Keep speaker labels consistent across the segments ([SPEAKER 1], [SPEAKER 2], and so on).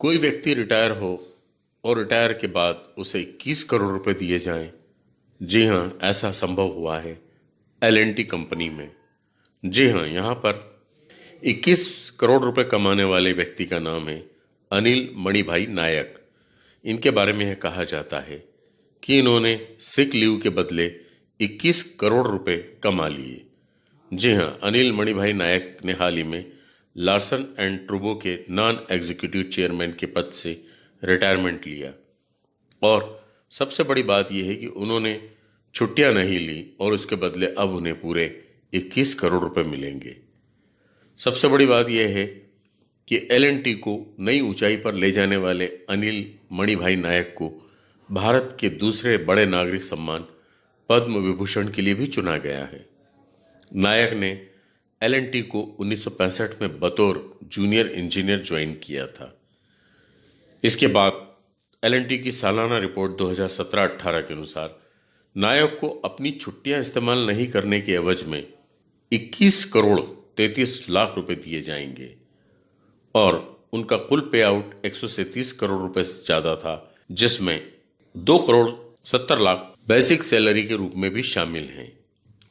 [SPEAKER 1] कोई व्यक्ति रिटायर हो और रिटायर के बाद उसे 21 करोड़ रुपए दिए जाएँ। जी हाँ ऐसा संभव हुआ है एल कंपनी में। जी हाँ यहाँ पर 21 करोड़ रुपए कमाने वाले व्यक्ति का नाम है अनिल मणिभाई नायक। इनके बारे में यह कहा जाता है कि इन्होंने सिक लीव के बदले 21 करोड़ रुपए कमा लिए। जी हाँ अनिल मणिभाई नायक ने हाल ही में लार्सन एंड ट्रूबो के नॉन एग्जीक्यूटिव चेयरमैन के पद से रिटायरमेंट लिया। और सबसे बड़ी बात यह है कि उन्होंने छुट्टियाँ नहीं ली और उसके बदले अब उन्हें पूरे 21 करोड़ रुपए मिलेंगे। सबसे बड़ी बात यह है कि एलएनटी को नई ऊंचाई पर ले जाने वाले अनिल मणिभाई नायक को भारत के दूसरे बड़े नागरिक सम्मान पद्म विभूषण के लिए भी चुना गया है। नायक ने एलएनटी को 1965 में बतौर जूनियर इंजीनियर ज्वाइन किया था। इसके बाद एलएनटी की सालाना रिपोर्ट 2017-18 के अनुसार, नायक को अपनी छुट्टियाँ इस्तेमाल नहीं करने के एवज में 21 करोड़ 33 लाख रुपए दिए जाएँगे और उनका कुल पे आउट एक करोड़ रुपए से ज़्यादा था, जिसमें दो करोड़ सत्तर लाख बेसिक सैलरी के रूप में भी शामिल हैं।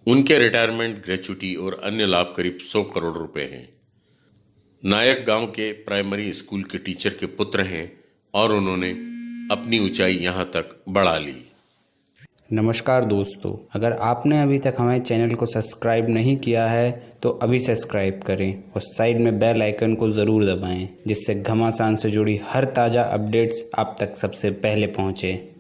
[SPEAKER 1] उनके रिटायरमेंट ग्रेचुटी और अन्य लाभ करीब 100 करोड़ रुपए हैं। नायक गाँव के प्राइमरी स्कूल के टीचर के पुत्र हैं और उन्होंने अपनी ऊंचाई यहाँ तक बढ़ा ली।
[SPEAKER 2] नमस्कार दोस्तों, अगर आपने अभी तक हमारे चैनल को सब्सक्राइब नहीं किया है तो अभी सब्सक्राइब करें और साइड में बेल आइकन को ज़रूर दबाएँ, जिससे घमासान से जुड़ी हर ताज़ा अपडेट्स आप तक सबसे पहले पहुँचें।